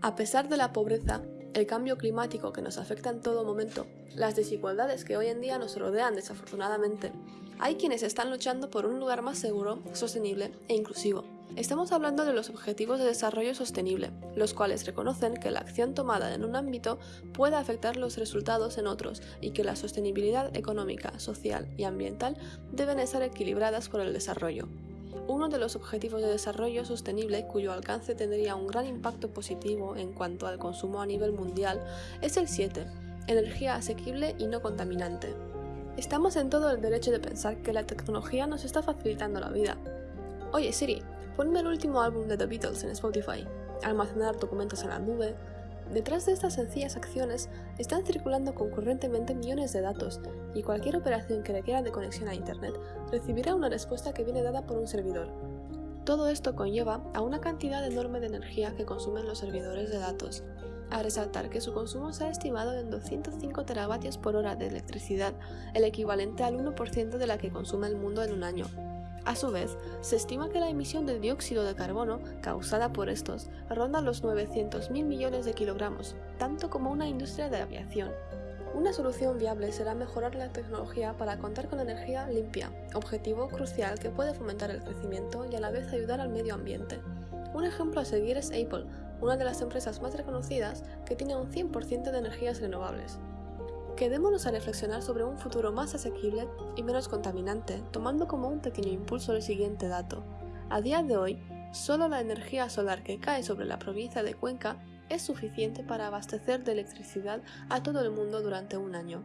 A pesar de la pobreza, el cambio climático que nos afecta en todo momento, las desigualdades que hoy en día nos rodean desafortunadamente, hay quienes están luchando por un lugar más seguro, sostenible e inclusivo. Estamos hablando de los Objetivos de Desarrollo Sostenible, los cuales reconocen que la acción tomada en un ámbito puede afectar los resultados en otros y que la sostenibilidad económica, social y ambiental deben estar equilibradas con el desarrollo. Uno de los Objetivos de Desarrollo Sostenible cuyo alcance tendría un gran impacto positivo en cuanto al consumo a nivel mundial es el 7, energía asequible y no contaminante. Estamos en todo el derecho de pensar que la tecnología nos está facilitando la vida. Oye Siri, ponme el último álbum de The Beatles en Spotify, almacenar documentos en la nube. Detrás de estas sencillas acciones están circulando concurrentemente millones de datos y cualquier operación que requiera de conexión a Internet recibirá una respuesta que viene dada por un servidor. Todo esto conlleva a una cantidad enorme de energía que consumen los servidores de datos, a resaltar que su consumo se ha estimado en 205 teravatios por hora de electricidad, el equivalente al 1% de la que consume el mundo en un año. A su vez, se estima que la emisión de dióxido de carbono causada por estos ronda los 900.000 millones de kilogramos, tanto como una industria de aviación. Una solución viable será mejorar la tecnología para contar con energía limpia, objetivo crucial que puede fomentar el crecimiento y a la vez ayudar al medio ambiente. Un ejemplo a seguir es Apple, una de las empresas más reconocidas que tiene un 100% de energías renovables. Quedémonos a reflexionar sobre un futuro más asequible y menos contaminante, tomando como un pequeño impulso el siguiente dato. A día de hoy, solo la energía solar que cae sobre la provincia de Cuenca es suficiente para abastecer de electricidad a todo el mundo durante un año.